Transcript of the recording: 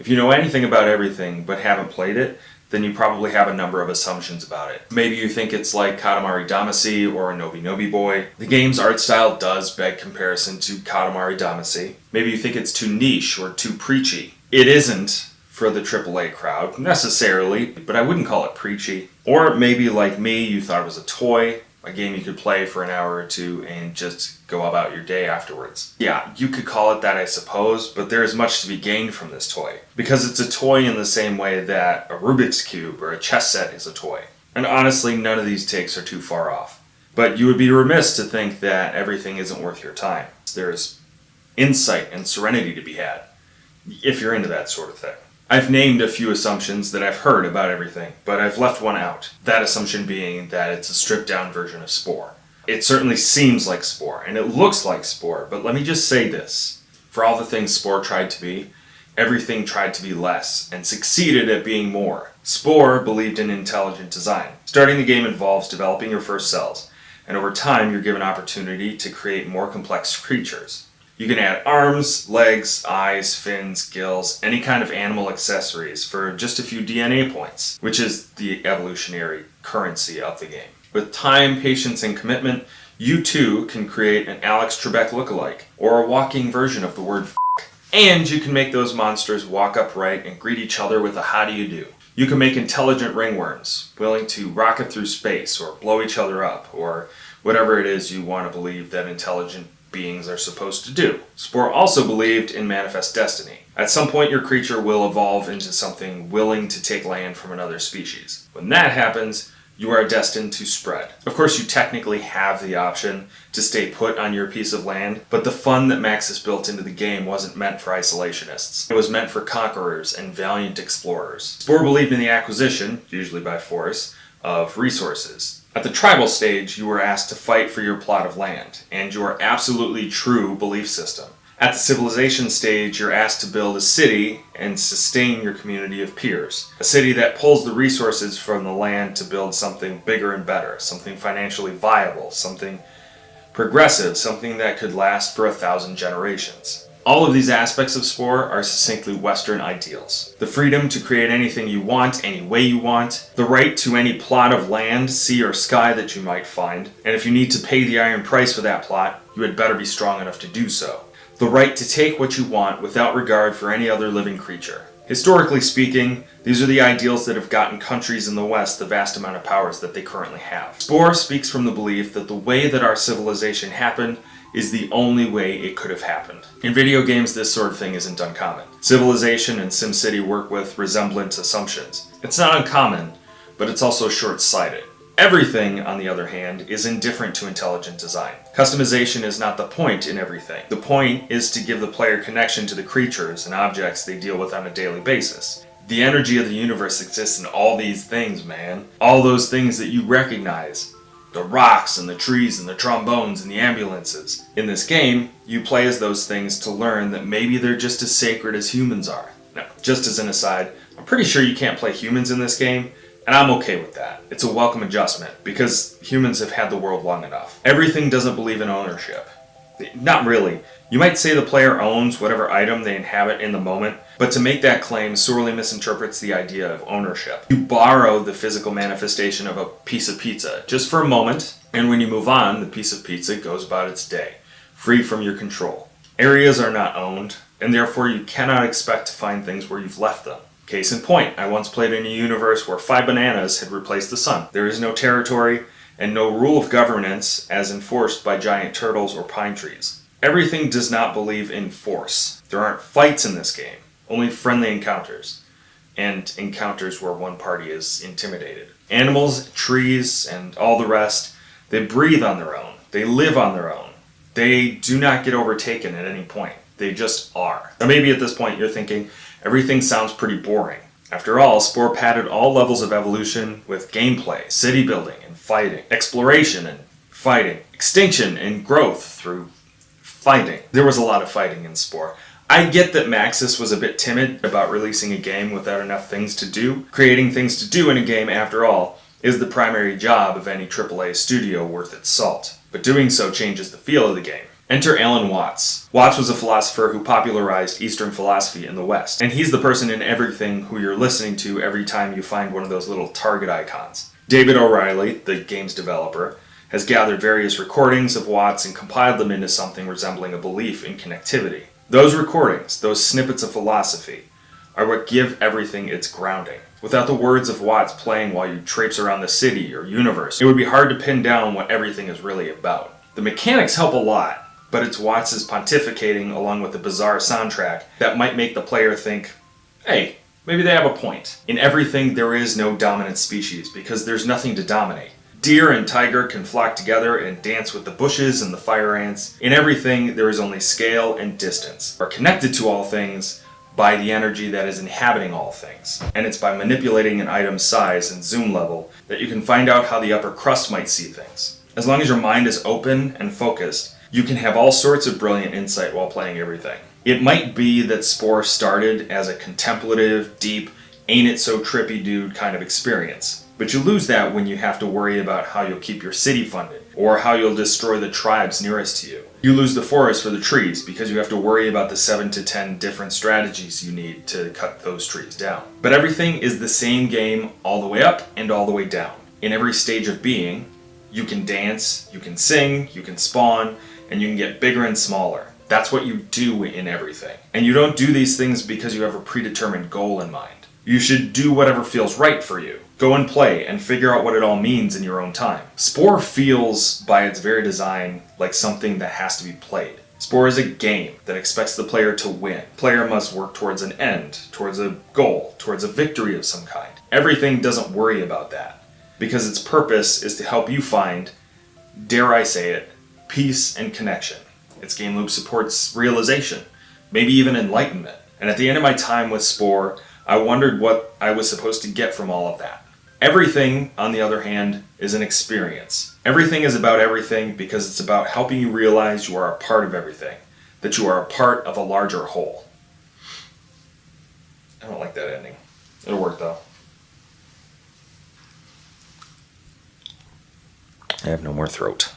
If you know anything about everything but haven't played it, then you probably have a number of assumptions about it. Maybe you think it's like Katamari Damacy or Noby Noby Boy. The game's art style does beg comparison to Katamari Damacy. Maybe you think it's too niche or too preachy. It isn't for the AAA crowd, necessarily, but I wouldn't call it preachy. Or maybe like me, you thought it was a toy, a game you could play for an hour or two and just go about your day afterwards. Yeah, you could call it that I suppose, but there is much to be gained from this toy. Because it's a toy in the same way that a Rubik's Cube or a chess set is a toy. And honestly, none of these takes are too far off. But you would be remiss to think that everything isn't worth your time. There's insight and serenity to be had, if you're into that sort of thing. I've named a few assumptions that I've heard about everything, but I've left one out. That assumption being that it's a stripped down version of Spore. It certainly seems like Spore, and it looks like Spore, but let me just say this. For all the things Spore tried to be, everything tried to be less, and succeeded at being more. Spore believed in intelligent design. Starting the game involves developing your first cells, and over time you're given opportunity to create more complex creatures. You can add arms, legs, eyes, fins, gills, any kind of animal accessories for just a few DNA points, which is the evolutionary currency of the game. With time, patience, and commitment, you too can create an Alex Trebek lookalike, or a walking version of the word. And you can make those monsters walk upright and greet each other with a how do you do. You can make intelligent ringworms, willing to rocket through space or blow each other up, or whatever it is you want to believe that intelligent beings are supposed to do. Spore also believed in manifest destiny. At some point your creature will evolve into something willing to take land from another species. When that happens, you are destined to spread. Of course, you technically have the option to stay put on your piece of land, but the fun that Maxis built into the game wasn't meant for isolationists. It was meant for conquerors and valiant explorers. Spore believed in the acquisition, usually by force, of resources, at the tribal stage, you were asked to fight for your plot of land and your absolutely true belief system. At the civilization stage, you're asked to build a city and sustain your community of peers. A city that pulls the resources from the land to build something bigger and better, something financially viable, something progressive, something that could last for a thousand generations. All of these aspects of Spore are succinctly Western ideals. The freedom to create anything you want, any way you want, the right to any plot of land, sea or sky that you might find, and if you need to pay the iron price for that plot, you had better be strong enough to do so. The right to take what you want without regard for any other living creature. Historically speaking, these are the ideals that have gotten countries in the West the vast amount of powers that they currently have. Spore speaks from the belief that the way that our civilization happened is the only way it could have happened. In video games, this sort of thing isn't uncommon. Civilization and SimCity work with resemblance assumptions. It's not uncommon, but it's also short-sighted. Everything, on the other hand, is indifferent to intelligent design. Customization is not the point in everything. The point is to give the player connection to the creatures and objects they deal with on a daily basis. The energy of the universe exists in all these things, man. All those things that you recognize the rocks and the trees and the trombones and the ambulances. In this game, you play as those things to learn that maybe they're just as sacred as humans are. Now, just as an aside, I'm pretty sure you can't play humans in this game, and I'm okay with that. It's a welcome adjustment, because humans have had the world long enough. Everything doesn't believe in ownership. Not really. You might say the player owns whatever item they inhabit in the moment, but to make that claim sorely misinterprets the idea of ownership. You borrow the physical manifestation of a piece of pizza, just for a moment, and when you move on, the piece of pizza goes about its day, free from your control. Areas are not owned, and therefore you cannot expect to find things where you've left them. Case in point, I once played in a universe where five bananas had replaced the sun. There is no territory, and no rule of governance as enforced by giant turtles or pine trees. Everything does not believe in force. There aren't fights in this game, only friendly encounters, and encounters where one party is intimidated. Animals, trees, and all the rest, they breathe on their own. They live on their own. They do not get overtaken at any point. They just are. Now maybe at this point you're thinking, everything sounds pretty boring. After all, Spore padded all levels of evolution with gameplay, city building and fighting, exploration and fighting, extinction and growth through fighting. There was a lot of fighting in Spore. I get that Maxis was a bit timid about releasing a game without enough things to do. Creating things to do in a game, after all, is the primary job of any AAA studio worth its salt. But doing so changes the feel of the game. Enter Alan Watts. Watts was a philosopher who popularized Eastern philosophy in the West, and he's the person in everything who you're listening to every time you find one of those little target icons. David O'Reilly, the game's developer, has gathered various recordings of Watts and compiled them into something resembling a belief in connectivity. Those recordings, those snippets of philosophy, are what give everything its grounding. Without the words of Watts playing while you traipse around the city or universe, it would be hard to pin down what everything is really about. The mechanics help a lot, but it's Watts' pontificating along with the bizarre soundtrack that might make the player think, hey, maybe they have a point. In everything, there is no dominant species because there's nothing to dominate. Deer and tiger can flock together and dance with the bushes and the fire ants. In everything, there is only scale and distance. Are connected to all things by the energy that is inhabiting all things. And it's by manipulating an item's size and zoom level that you can find out how the upper crust might see things. As long as your mind is open and focused, you can have all sorts of brilliant insight while playing everything. It might be that Spore started as a contemplative, deep, ain't it so trippy dude kind of experience. But you lose that when you have to worry about how you'll keep your city funded, or how you'll destroy the tribes nearest to you. You lose the forest for the trees because you have to worry about the 7 to 10 different strategies you need to cut those trees down. But everything is the same game all the way up and all the way down. In every stage of being, you can dance, you can sing, you can spawn, and you can get bigger and smaller. That's what you do in everything. And you don't do these things because you have a predetermined goal in mind. You should do whatever feels right for you. Go and play and figure out what it all means in your own time. Spore feels, by its very design, like something that has to be played. Spore is a game that expects the player to win. Player must work towards an end, towards a goal, towards a victory of some kind. Everything doesn't worry about that because its purpose is to help you find, dare I say it, peace and connection. Its game loop supports realization, maybe even enlightenment. And at the end of my time with Spore, I wondered what I was supposed to get from all of that. Everything, on the other hand, is an experience. Everything is about everything because it's about helping you realize you are a part of everything, that you are a part of a larger whole. I don't like that ending. It'll work though. I have no more throat.